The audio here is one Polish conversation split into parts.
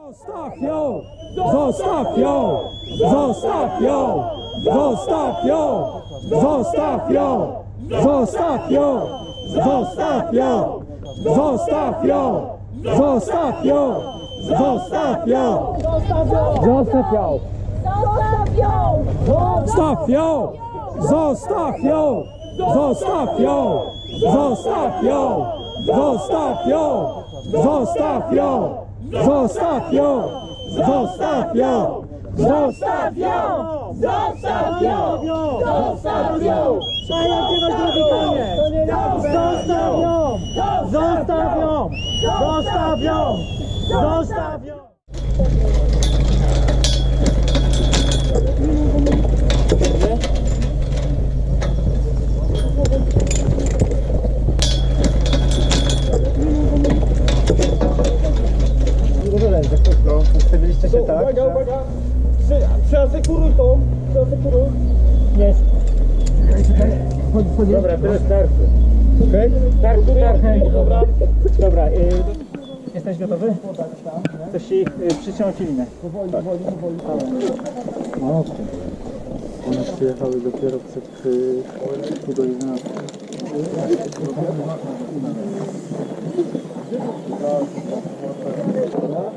Zostaw ją! Zostaw ją! Zostaw ją! Zostaw ją! Zostaw ją! Zostaw ją! Zostaw ją! Zostaw ją! Zostaw ją! Zostaw ją! Zostaw ją! Zostaw ją! Zostaw ją! Zostaw ją! Zostaw ją! Zostaw ją! Zostaw ją! Zostaw ją! Zostaw ją! Zostaw ją! Zostaw ją! Zostaw ją! Zostaw ją! Przejawiłeś drogi koniec! Zostaw ją! Zostaw ją! Zostaw ją! Zostaw ją! Przyasekuruj tą, przyasekuruj. Jest. Dobra, teraz starczy. Okej? Starczy, starczy. Dobra. Dobra, y, jesteś gotowy? Chcesz ci y, przyciąć linę. Powoli, powoli, powoli. No, One przyjechały dopiero przed y, pół do 11.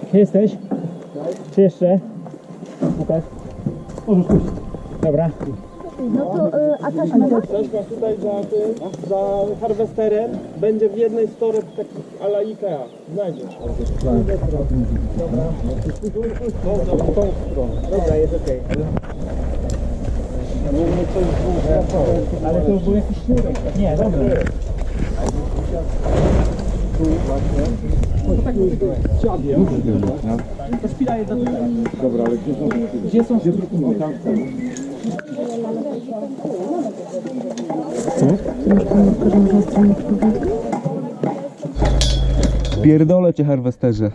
Gdzie jesteś? Czy jeszcze? Łukasz? Możesz pójść. Dobra. No to, y, a taśma ma? Taśma tutaj za tym, za harwesterem będzie w jednej z toreb takich ala Ikea. Znajdziesz. Dobra, jest okej. Ale to był jakiś sznurek. Nie, dobra tu właśnie. No to tak już dziabie. To szpila Dobra, ale gdzie są Gdzie są szpilki? Co? Pierdolę cię harwesterze.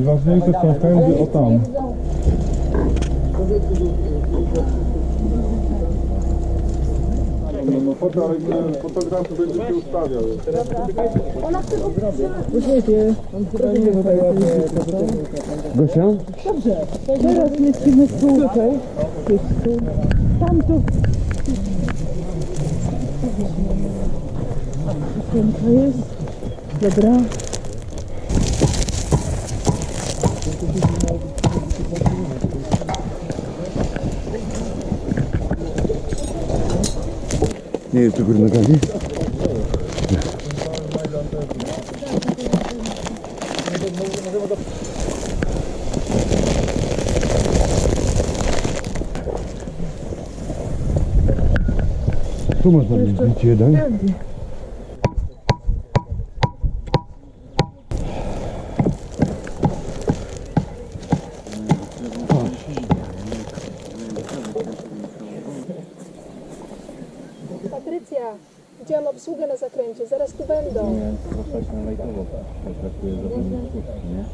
I ważniejsze są pędy o tam. Fotograf będzie się ustawiał. Ona chce go Uśmiechnie. Gosia? Dobrze. Teraz lecimy z tutaj. Tam tu. Piękna jest. Dobra. Nie jest do góry nogami? Tu można mieć jeden. tu będą. Nie, no tak, no proszę się lajkowo potraktuję tak, za ten nie?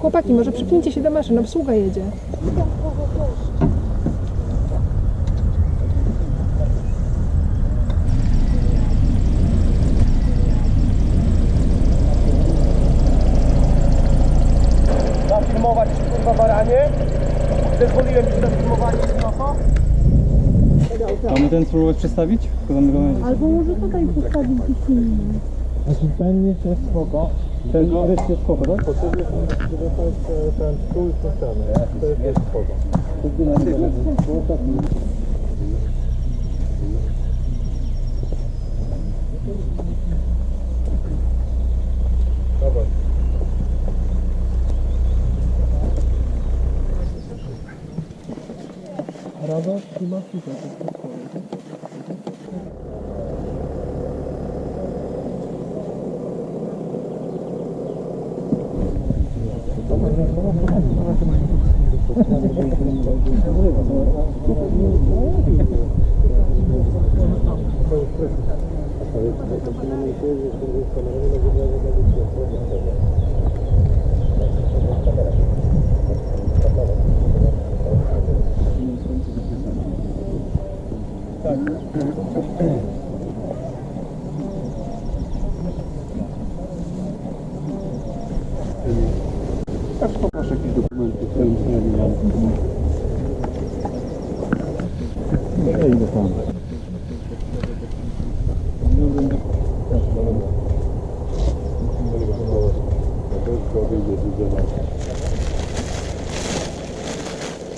Chłopaki, może przypnijcie się do maszyn, obsługa jedzie. Ten spróbować przestawić? Go Albo może tutaj postawić gdzieś inny. Znaczy ten jest spoko. Ten jest spoko, tak? Potrzebny żeby ten stół i. To jest jest spoko. Rada klimatyka. Masz Gracias.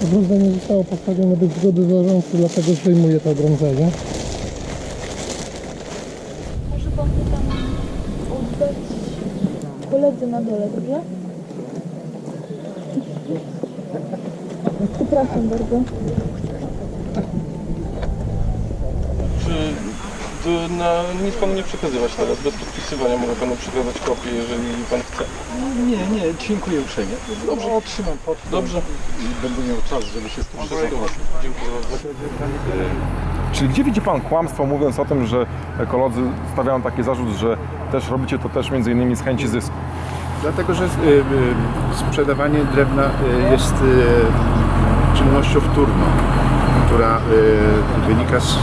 Ogrodzenie zostało postawione bez zgody zarządcy, dlatego zdejmuję to ogrodzenie. Może pan to tam oddać koledze na dole, dobrze? Przepraszam bardzo. Czy to na, nic panu nie przekazywać teraz? Bez podpisywania mogę panu przekazać kopię, jeżeli pan chce. Nie, nie, dziękuję uprzejmie. Dobrze, otrzymam pod. Dobrze. Będę miał czas, żeby się z tym Dziękuję bardzo. Czyli gdzie widzi Pan kłamstwo mówiąc o tym, że ekolodzy stawiają taki zarzut, że też robicie to też między innymi z chęci zysku? Dlatego, że y, y, sprzedawanie drewna y, jest czynnością wtórną, która y, wynika z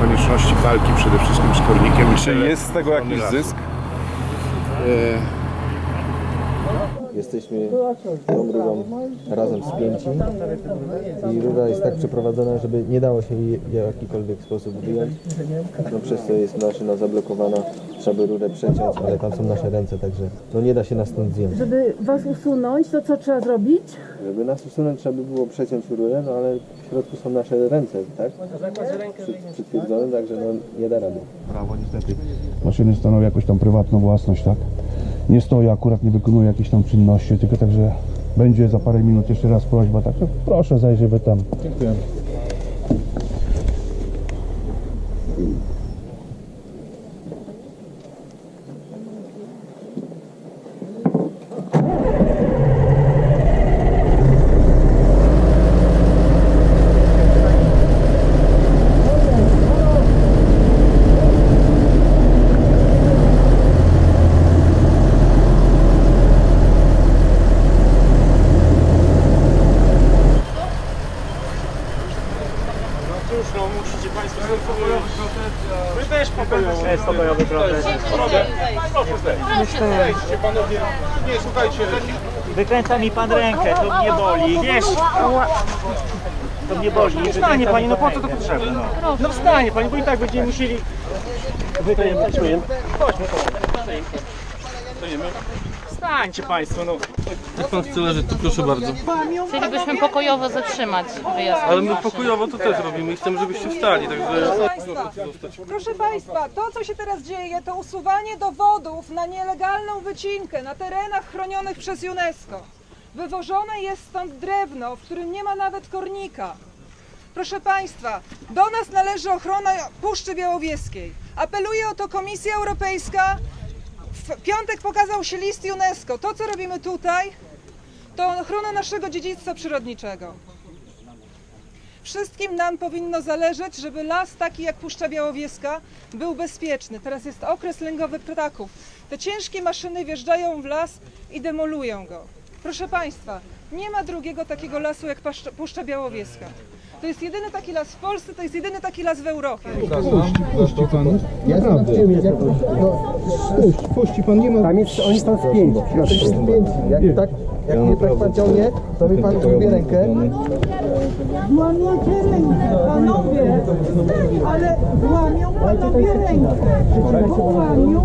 konieczności walki przede wszystkim z kornikiem. i Czy jest z tego jakiś lasu. zysk? Y, Jesteśmy tą rurą razem spięci i rura jest tak przeprowadzona, żeby nie dało się jej w jakikolwiek sposób wyjąć. No przez to jest maszyna zablokowana, trzeba by rurę przeciąć, ale tam są nasze ręce, także no nie da się nas stąd zdjąć. Żeby was usunąć, to co trzeba zrobić? Żeby nas usunąć trzeba by było przeciąć rurę, no ale w środku są nasze ręce, tak? Przy, przytwierdzone, także no nie da rady. Prawo niestety. Maszyny stanowią jakąś tam prywatną własność, tak? Nie stoi akurat, nie wykonuje jakichś tam czynności, tylko także będzie za parę minut jeszcze raz prośba, także proszę zajrzyj wy tam. Dziękuję. Wykręca mi pan rękę, to mnie boli. Wiesz, to mnie boli. No wstanie pani, no po co to potrzebne? No, no wstanie pani, bo i tak będziemy musieli wykręcać. Chodźmy. Wstańcie państwo, no. Jak pan chce leżeć, to proszę bardzo. Chcielibyśmy pokojowo zatrzymać wyjazd. Ale my pokojowo to też robimy i chcemy, żebyście wstali, także... Proszę Państwa, to co się teraz dzieje, to usuwanie dowodów na nielegalną wycinkę na terenach chronionych przez UNESCO. Wywożone jest stąd drewno, w którym nie ma nawet kornika. Proszę Państwa, do nas należy ochrona Puszczy Białowieskiej. Apeluje o to Komisja Europejska. W piątek pokazał się list UNESCO. To, co robimy tutaj, to ochrona naszego dziedzictwa przyrodniczego. Wszystkim nam powinno zależeć, żeby las taki jak Puszcza Białowieska był bezpieczny. Teraz jest okres lęgowy ptaków. Te ciężkie maszyny wjeżdżają w las i demolują go. Proszę Państwa, nie ma drugiego takiego lasu jak Puszcza Białowieska. To jest jedyny taki las w Polsce, to jest jedyny taki las w Europie. Puści pan, naprawdę. Puść, puści pan, nie ma... Tam jest, oni są spięci. Jesteśmy spięci. Jak, tak, jak mnie tak pan ciągnie, to mi pan zgubię rękę. Łamiecie rękę, panowie! Ale łamią panowie rękę! Bo łamią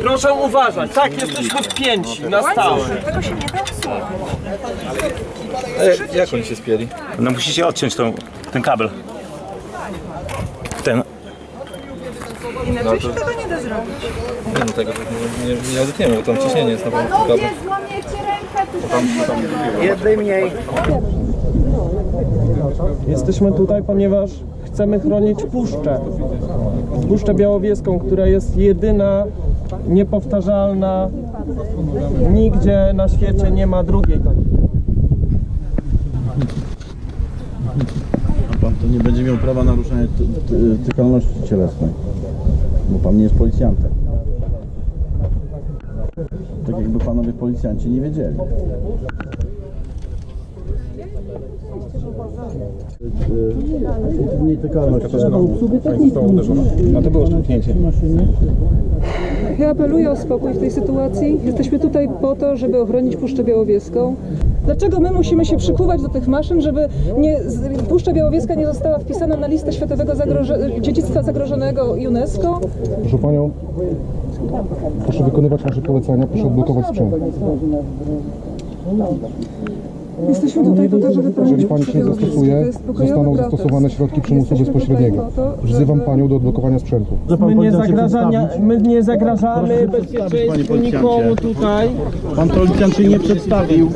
Proszę uważać, tak, jesteśmy wpięci na stałe. Jak oni się spieli? No musicie odciąć tą, ten kabel. Ten. Inaczej się tego nie da zrobić. Nie, no tego nie, nie, nie odetniemy, bo tam ciśnienie jest na pewno. złamiecie rękę! Jednej mniej. Jesteśmy tutaj, ponieważ chcemy chronić puszczę. Puszczę Białowieską, która jest jedyna, niepowtarzalna. Nigdzie na świecie nie ma drugiej takiej. A pan to nie będzie miał prawa ty, tykalności cielesnej, bo pan nie jest policjantem. Tak jakby panowie policjanci nie wiedzieli. Nietykalność. No to było szturchnięcie. Ja apeluję o spokój w tej sytuacji. Jesteśmy tutaj po to, żeby ochronić Puszczę Białowieską. Dlaczego my musimy się przykuwać do tych maszyn, żeby nie, Puszcza Białowieska nie została wpisana na listę Światowego zagroże, Dziedzictwa Zagrożonego UNESCO? Proszę Panią, proszę wykonywać nasze polecenia, proszę odblokować sprzęt. Jesteśmy tutaj po to, żeby Jeżeli Pani się nie zastosuje, zostaną protest. zastosowane środki przymusu bezpośredniego. Wzywam Panią do odblokowania sprzętu. My nie, zagrażania, my nie zagrażamy bezpieczeństwu nikomu tutaj. Pan policjant się nie przedstawił.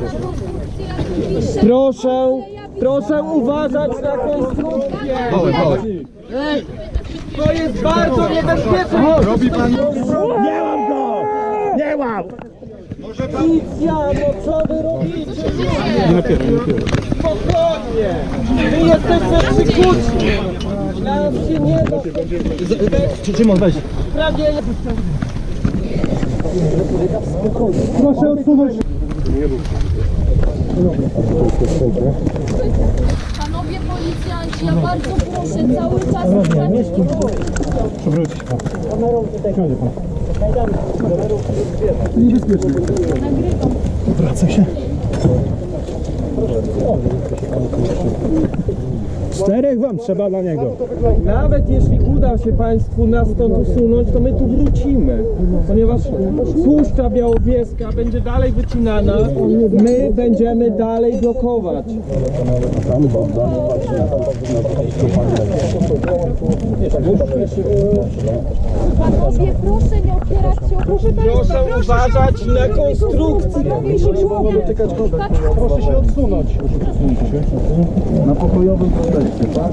Proszę, proszę uważać na konstrukcję. To jest bardzo niebezpieczne. Robi pan... Nie mam go! Nie mam! Policja, no co wy robicie? Nie nie napieraj. Spokojnie! My jesteśmy przykutni! Nam się nie da... Szymon, weź. Prawie... Proszę odsunąć Panowie policjanci, ja bardzo proszę cały czas Przewrócić Pan. Siądzie Pan. Niebezpiecznie. Wraca się. Czterech wam trzeba dla niego. Nawet jeśli uda się Państwu nas stąd usunąć, to my tu wrócimy. Ponieważ Puszcza Białowieska będzie dalej wycinana, my będziemy dalej blokować. Panowie, proszę nie opierać się proszę Proszę uważać na konstrukcję. Proszę się odsunąć. Na pokojowym proteście, tak?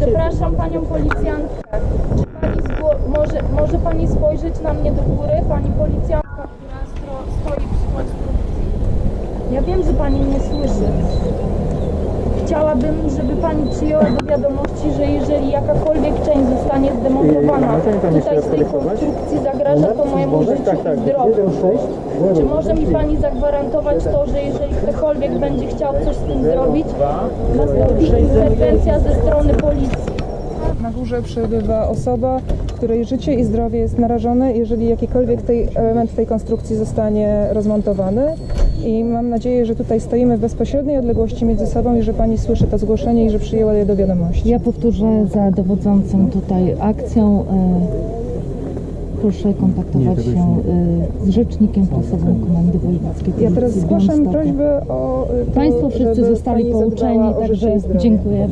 Przepraszam panią policjantkę. Czy pani zgło- może, może pani spojrzeć na mnie do góry? Pani policjantka, która stro- stoi przy konstrukcji. Ja wiem, że pani mnie słyszy. Chciałabym, żeby pani przyjęła do wiadomości, że jeżeli jakakolwiek część zostanie zdemontowana tutaj z tej konstrukcji zagraża to mojemu życiu i zdrowiu. Czy może mi pani zagwarantować to, że jeżeli ktokolwiek będzie chciał coś z tym zrobić, nastąpi interwencja ze strony policji? Na górze przebywa osoba, której życie i zdrowie jest narażone, jeżeli jakikolwiek tej, element tej konstrukcji zostanie rozmontowany. I mam nadzieję, że tutaj stoimy w bezpośredniej odległości między sobą i że Pani słyszy to zgłoszenie i że przyjęła je do wiadomości. Ja powtórzę za dowodzącym tutaj akcją. e, Proszę kontaktować się e, z rzecznikiem prasowym Komendy Wojewódzkiej Ja teraz zgłaszam prośbę o y, to, Państwo wszyscy żeby zostali pani pouczeni, także dziękuję.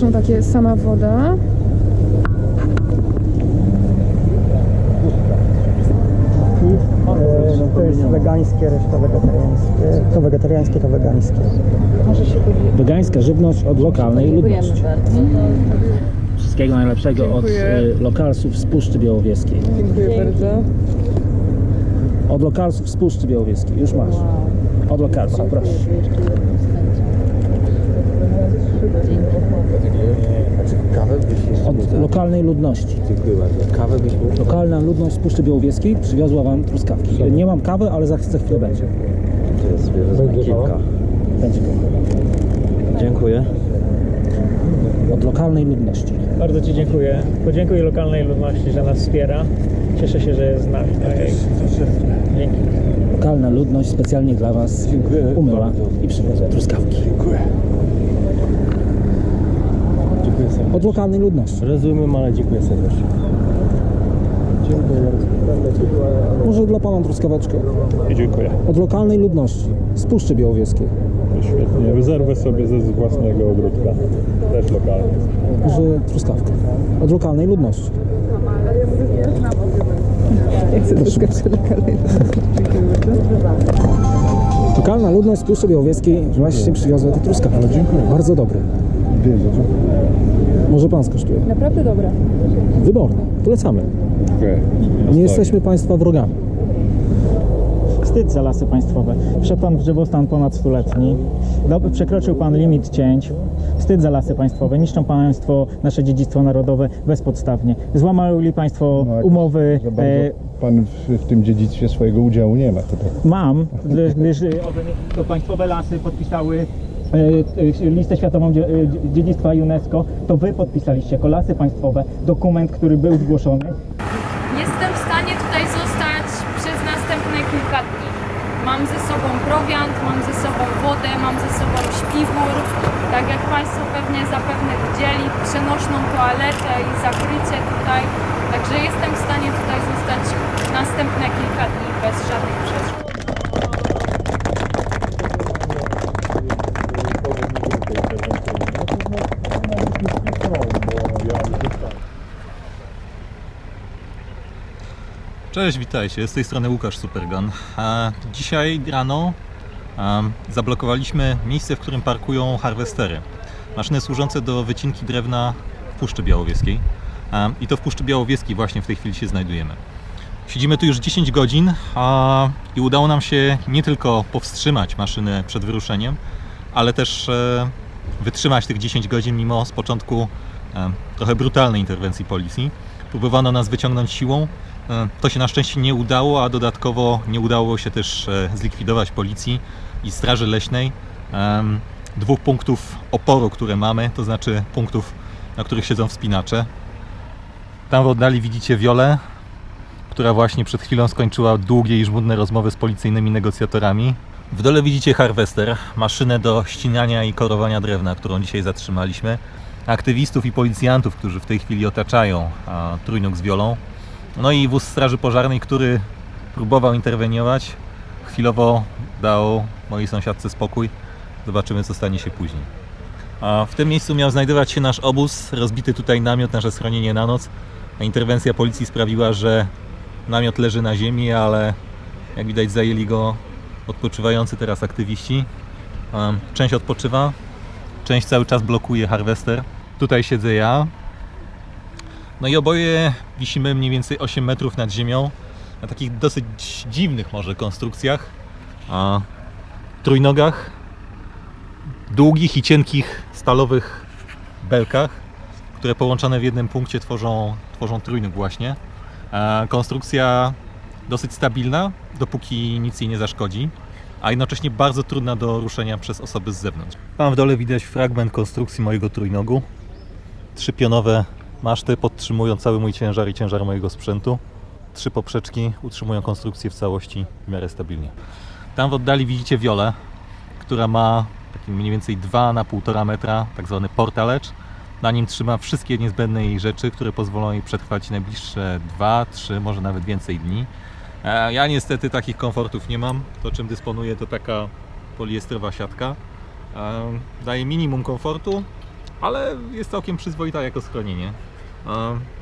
Są takie sama woda. To jest wegańskie, reszta wegetariańskie. To wegetariańskie, to wegańskie. Wegańska żywność od lokalnej ludności. Wszystkiego najlepszego od Dziękuję. y, lokalsów z Puszczy Białowieskiej. Dziękuję bardzo. Od lokalsów z Puszczy Białowieskiej. Już masz. Od lokalsów, proszę. Od lokalnej ludności. Dziękuję bardzo. Kawę byś mógł? Lokalna ludność z Puszczy Białowieskiej przywiozła wam truskawki. Nie mam kawy, ale za, chwilę będzie. To jest wezmę kilka. Będzie Dziękuję. Od lokalnej ludności. Bardzo Ci dziękuję. Podziękuję lokalnej ludności, że nas wspiera. Cieszę się, że jest z nami. Dzięki. Lokalna ludność specjalnie dla was umyła i przywiozła truskawki. Dziękuję. Dziękuję serdecznie. Od lokalnej ludności. Rozumiem, ale dziękuję serdecznie. Może dla pana truskaweczkę. I dziękuję. Od lokalnej ludności z Puszczy Białowieskiej. Świetnie. Rezerwę sobie ze własnego ogródka. Też lokalnie. Że truskawkę. Od lokalnej ludności. Jak chcę truskawkę lokalnej. Lokalna ludność z Puszczy Białowieskiej właśnie przywiozła te truskawki. Dziękuję. Bardzo dobre. Może pan skosztuje. Naprawdę dobre. Wyborne. Polecamy. Nie jesteśmy państwa wrogami. Wstyd za lasy państwowe. Wszedł pan w drzewostan ponad stuletni. Przekroczył pan limit cięć. Wstyd za lasy państwowe. Niszczą państwo nasze dziedzictwo narodowe bezpodstawnie. Złamali państwo umowy. E, Pan w, w tym dziedzictwie swojego udziału nie ma. To tak. mam, gdyż, gdyż e, to państwowe lasy podpisały listę światową e, dziedzictwa UNESCO. To wy podpisaliście jako lasy państwowe dokument, który był zgłoszony. Jestem w stanie tutaj zostać przez następne kilka dni. Mam ze sobą prowiant, mam ze sobą wodę, mam ze sobą śpiwór. Tak jak Państwo pewnie zapewne widzieli, przenośną toaletę i zakrycie tutaj. Także jestem w stanie tutaj zostać następne kilka dni bez żadnych Cześć, witajcie. Z tej strony Łukasz Supergun. Dzisiaj rano zablokowaliśmy miejsce, w którym parkują harwestery. Maszyny służące do wycinki drewna w Puszczy Białowieskiej. I to w Puszczy Białowieskiej właśnie w tej chwili się znajdujemy. Siedzimy tu już 10 godzin i udało nam się nie tylko powstrzymać maszyny przed wyruszeniem, ale też e, wytrzymać tych 10 godzin mimo z początku trochę brutalnej interwencji policji. Próbowano nas wyciągnąć siłą. E, To się na szczęście nie udało, a dodatkowo nie udało się też e, zlikwidować policji i Straży Leśnej. Dwóch punktów oporu, które mamy, to znaczy punktów, na których siedzą wspinacze. Tam w oddali widzicie Wiolę, która właśnie przed chwilą skończyła długie i żmudne rozmowy z policyjnymi negocjatorami. W dole widzicie harwester, maszynę do ścinania i korowania drewna, którą dzisiaj zatrzymaliśmy. Aktywistów i policjantów, którzy w tej chwili otaczają trójnóg z wiolą. No i wóz straży pożarnej, który próbował interweniować. Chwilowo dał mojej sąsiadce spokój. Zobaczymy, co stanie się później. A w tym miejscu miał znajdować się nasz obóz, rozbity tutaj namiot, nasze schronienie na noc. A interwencja policji sprawiła, że namiot leży na ziemi, ale jak widać zajęli go odpoczywający teraz aktywiści. Część odpoczywa, część cały czas blokuje harwester. Tutaj siedzę ja. No i oboje wisimy mniej więcej 8 metrów nad ziemią na takich dosyć dziwnych może konstrukcjach. A trójnogach, długich i cienkich stalowych belkach, które połączone w jednym punkcie tworzą, tworzą trójnóg właśnie. E, Konstrukcja dosyć stabilna, dopóki nic jej nie zaszkodzi, a jednocześnie bardzo trudna do ruszenia przez osoby z zewnątrz. Tam w dole widać fragment konstrukcji mojego trójnogu. Trzy pionowe maszty podtrzymują cały mój ciężar i ciężar mojego sprzętu. Trzy poprzeczki utrzymują konstrukcję w całości w miarę stabilnie. Tam w oddali widzicie wiolę, która ma taki mniej więcej 2 na 1,5 metra, tak zwany portalecz. Na nim trzyma wszystkie niezbędne jej rzeczy, które pozwolą jej przetrwać najbliższe 2, 3, może nawet więcej dni. E, Ja niestety takich komfortów nie mam. To czym dysponuję to taka poliestrowa siatka. E, Daje minimum komfortu, ale jest całkiem przyzwoita jako schronienie.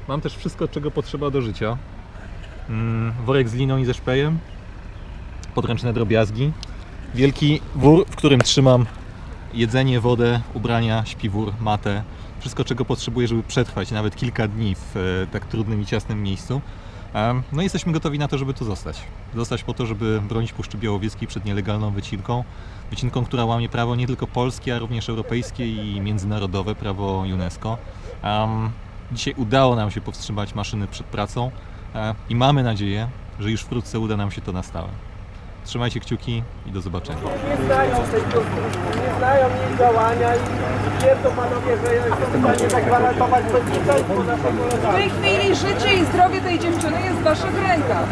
Mam też wszystko, czego potrzeba do życia. Mm, Worek z liną i ze szpejem, podręczne drobiazgi, wielki wór, w którym trzymam jedzenie, wodę, ubrania, śpiwór, matę, wszystko czego potrzebuję, żeby przetrwać nawet kilka dni w e, tak trudnym i ciasnym miejscu. No i jesteśmy gotowi na to, żeby tu zostać. Zostać po to, żeby bronić Puszczy Białowieskiej przed nielegalną wycinką. Wycinką, która łamie prawo nie tylko polskie, a również europejskie i międzynarodowe, prawo UNESCO. Dzisiaj udało nam się powstrzymać maszyny przed pracą e, i mamy nadzieję, że już wkrótce uda nam się to na stałe. Trzymajcie kciuki i do zobaczenia. Nie znają tej konstrukcji, nie znają jej działania i twierdzą panowie, że jestem w stanie zagwarantować bezpieczeństwo naszego W tej chwili życie i zdrowie tej dziewczyny jest w waszych rękach.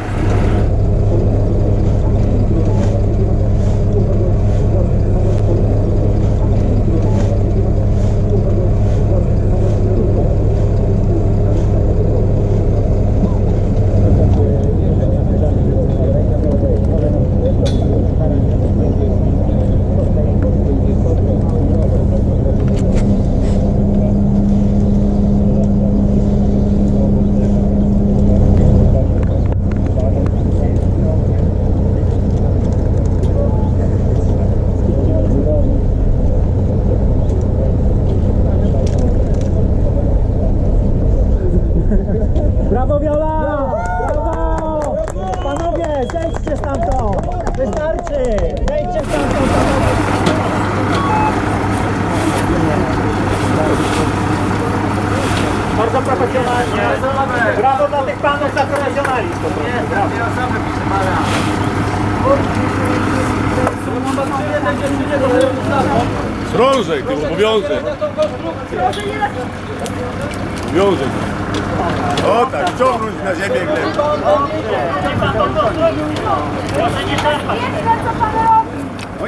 Proszę nie szarpać.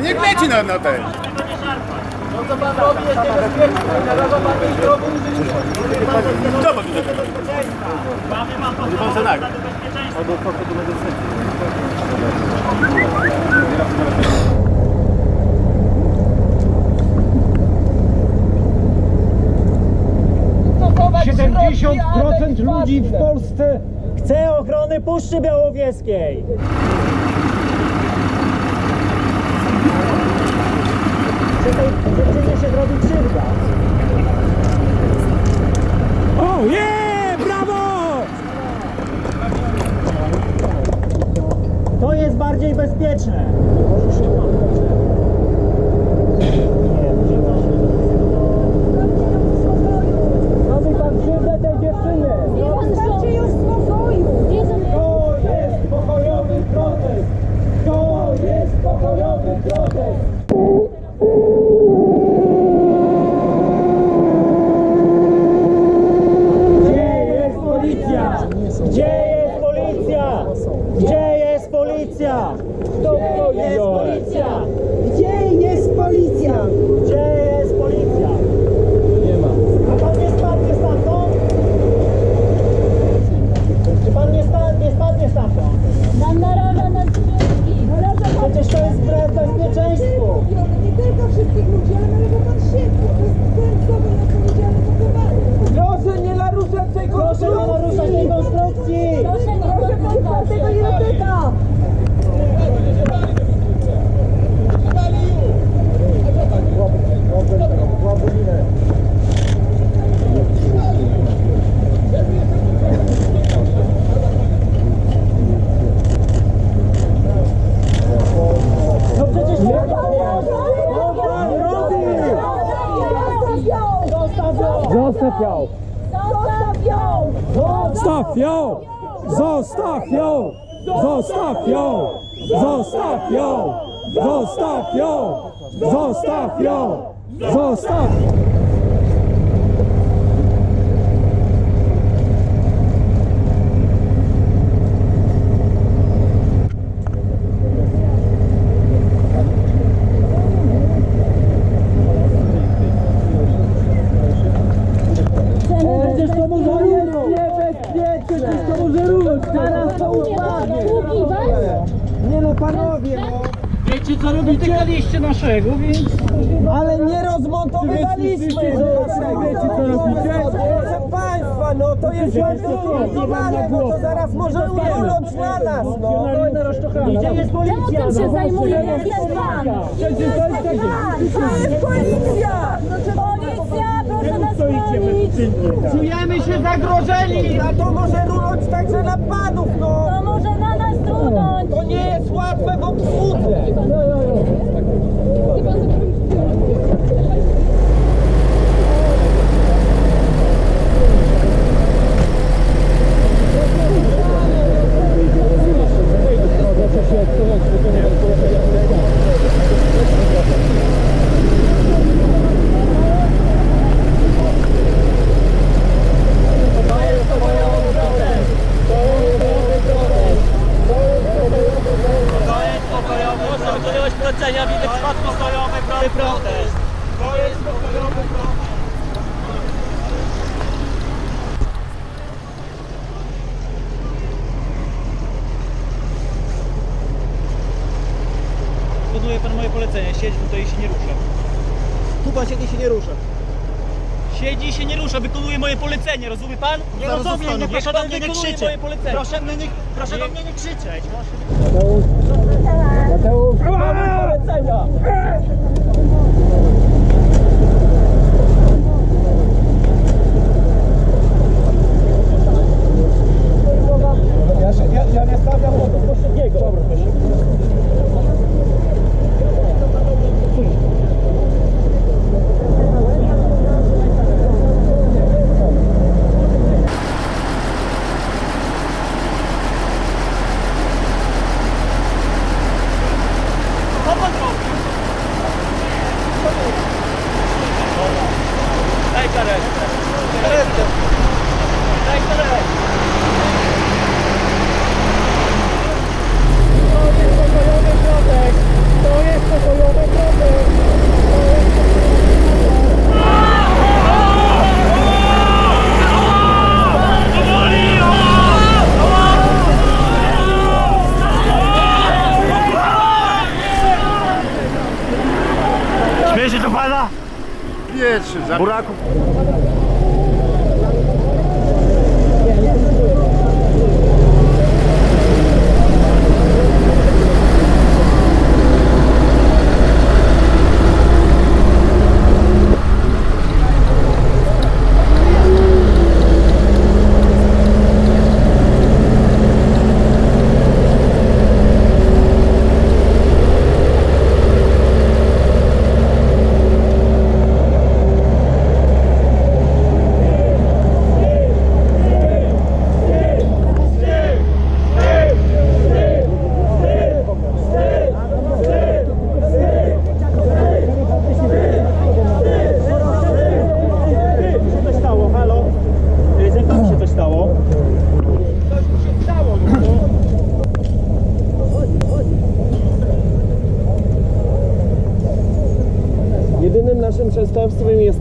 Niech leci na, na ten. To co pan robi procent ludzi w Polsce chce ochrony Puszczy Białowieskiej. Tej dziewczynie się robi krzywda? O, je! Brawo! To jest bardziej bezpieczne. Przecież to może niebezpieczne! Przecież to może rusz! Zaraz to upadnie! Nie no panowie, no! Wiecie co robicie? Dotykaliście naszego, więc... Ale nie rozmontowywaliśmy! Wiecie co robicie? Proszę państwa, no to jest rozmontowane, no to zaraz może uląć na nas, no! Gdzie jest policja? Tym się zajmuje, jest pan. Przecież to jest! Policja, chronić. Czujemy się zagrożeni, a to może runąć także na panów, no! To może na nas trudnąć. To nie jest łatwe w obsłudze! To jest pokojowy, proszę wykonywać polecenia w innych przypadku pokojowy protest. To jest pokojowy protest. Wykonuje pan moje polecenie, siedź tutaj i się nie rusza. Tu pan siedzi się nie rusza. Siedzi i się nie rusza, wykonuje moje polecenie, rozumie pan? Nie Zaraz rozumiem, zostanę. niech Proszę pan do mnie nie wykonuje krzyczeć. Moje polecenie. Proszę mnie nie, proszę do mnie nie krzyczeć. Lewa! Pietrzy, za... Buraku.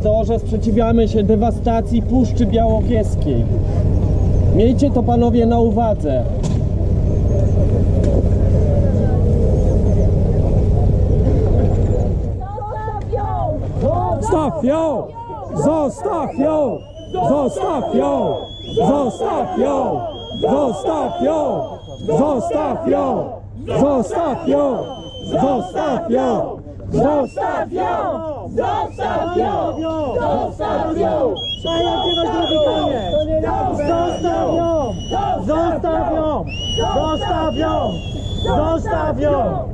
To, że sprzeciwiamy się dewastacji Puszczy Białowieskiej. Miejcie to panowie na uwadze. Zostaw ją! Zostaw ją! Zostaw ją! Zostaw ją! Zostaw ją! Zostaw ją! Zostaw ją! Zostaw ją! Zostaw ją! Zostaw ją! Zostaw ją! Zostaw ją! Zostaw ją! Zostaw ją! Zostaw ją!